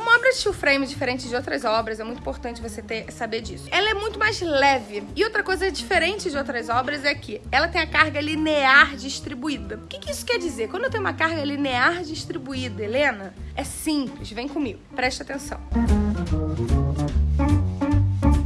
Uma obra de steel frame, diferente de outras obras, é muito importante você ter, saber disso. Ela é muito mais leve. E outra coisa diferente de outras obras é que ela tem a carga linear distribuída. O que, que isso quer dizer? Quando eu tenho uma carga linear distribuída, Helena, é simples. Vem comigo. Presta atenção.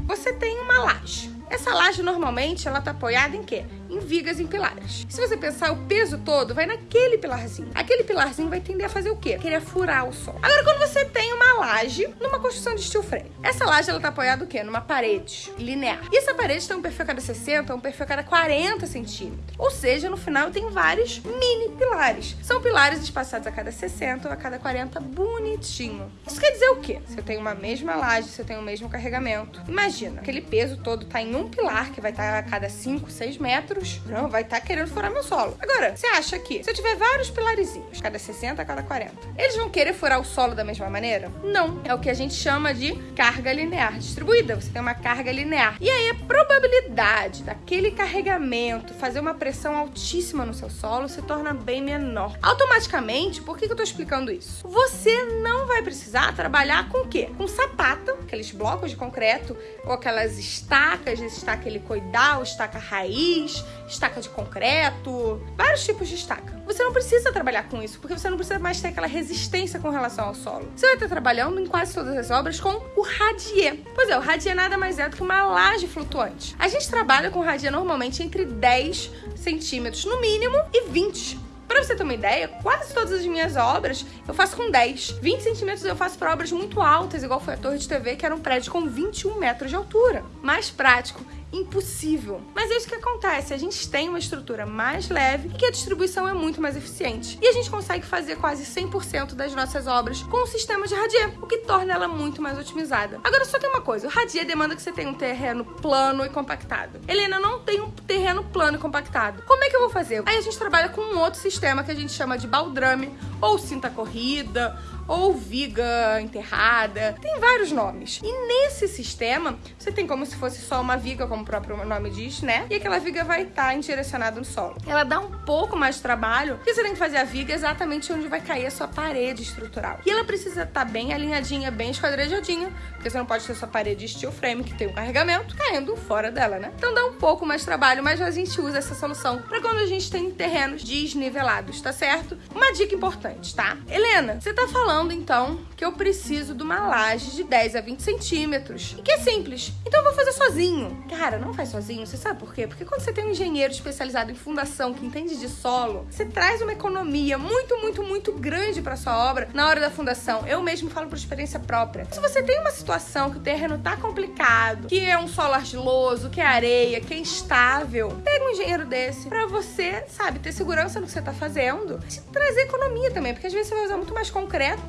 Você tem uma laje. Essa laje normalmente ela tá apoiada em quê? Em vigas em pilares. Se você pensar, o peso todo vai naquele pilarzinho. Aquele pilarzinho vai tender a fazer o quê? Querer furar o sol. Agora, quando você tem uma laje numa construção de steel frame, essa laje ela tá apoiada o quê? Numa parede linear. E essa parede tem um perfil a cada 60, um perfil a cada 40 centímetros. Ou seja, no final tem vários mini pilares. São pilares espaçados a cada 60 ou a cada 40, bonitinho. Isso quer dizer o quê? Se eu tenho uma mesma laje, se eu tenho o mesmo carregamento, imagina, aquele peso todo tá em um pilar que vai estar tá a cada 5, 6 metros não, vai estar tá querendo furar meu solo. Agora, você acha que se eu tiver vários pilarizinhos, cada 60, cada 40, eles vão querer furar o solo da mesma maneira? Não. É o que a gente chama de carga linear distribuída. Você tem uma carga linear. E aí a probabilidade daquele carregamento fazer uma pressão altíssima no seu solo se torna bem menor. Automaticamente, por que, que eu tô explicando isso? Você não vai precisar trabalhar com o quê? Com sapata, aqueles blocos de concreto, ou aquelas estacas, estaca helicoidal, estaca raiz, estaca de concreto, vários tipos de estaca. Você não precisa trabalhar com isso, porque você não precisa mais ter aquela resistência com relação ao solo. Você vai estar trabalhando em quase todas as obras com o radier. Pois é, o radier nada mais é do que uma laje flutuante. A gente trabalha com radier normalmente entre 10 centímetros no mínimo e 20 Pra você ter uma ideia, quase todas as minhas obras eu faço com 10. 20 centímetros eu faço para obras muito altas, igual foi a Torre de TV, que era um prédio com 21 metros de altura. Mais prático impossível. Mas é isso que acontece, a gente tem uma estrutura mais leve e que a distribuição é muito mais eficiente. E a gente consegue fazer quase 100% das nossas obras com o sistema de radier, o que torna ela muito mais otimizada. Agora só tem uma coisa, o radier demanda que você tenha um terreno plano e compactado. Helena, não tem um terreno plano e compactado. Como é que eu vou fazer? Aí a gente trabalha com um outro sistema que a gente chama de baldrame, ou cinta corrida, ou viga enterrada. Tem vários nomes. E nesse sistema, você tem como se fosse só uma viga, como o próprio nome diz, né? E aquela viga vai estar tá indirecionada no solo. Ela dá um pouco mais de trabalho, porque você tem que fazer a viga exatamente onde vai cair a sua parede estrutural. E ela precisa estar tá bem alinhadinha, bem esquadrejadinha, porque você não pode ter sua parede steel frame, que tem um carregamento, caindo fora dela, né? Então dá um pouco mais de trabalho, mas a gente usa essa solução para quando a gente tem terrenos desnivelados, tá certo? Uma dica importante, tá? Helena, você tá falando falando então que eu preciso de uma laje de 10 a 20 centímetros. E que é simples. Então eu vou fazer sozinho. Cara, não faz sozinho. Você sabe por quê? Porque quando você tem um engenheiro especializado em fundação que entende de solo, você traz uma economia muito, muito, muito grande para sua obra na hora da fundação. Eu mesmo falo por experiência própria. Se você tem uma situação que o terreno tá complicado, que é um solo argiloso, que é areia, que é instável, pega um engenheiro desse para você, sabe, ter segurança no que você tá fazendo. E trazer economia também, porque às vezes você vai usar muito mais concreto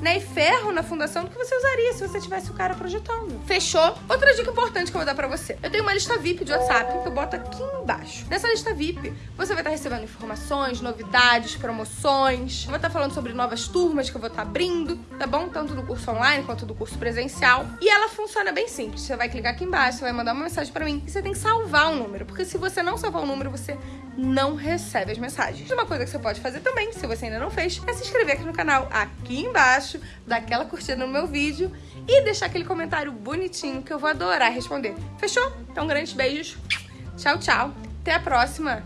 né, e ferro na fundação do que você usaria se você tivesse o cara projetando. Fechou? Outra dica importante que eu vou dar pra você. Eu tenho uma lista VIP de WhatsApp que eu boto aqui embaixo. Nessa lista VIP, você vai estar recebendo informações, novidades, promoções. Eu vou estar falando sobre novas turmas que eu vou estar abrindo, tá bom? Tanto do curso online quanto do curso presencial. E ela funciona bem simples. Você vai clicar aqui embaixo, você vai mandar uma mensagem pra mim e você tem que salvar o número, porque se você não salvar o número, você não recebe as mensagens. Uma coisa que você pode fazer também, se você ainda não fez, é se inscrever aqui no canal, embaixo, dar aquela curtida no meu vídeo e deixar aquele comentário bonitinho que eu vou adorar responder. Fechou? Então, grandes beijos. Tchau, tchau. Até a próxima.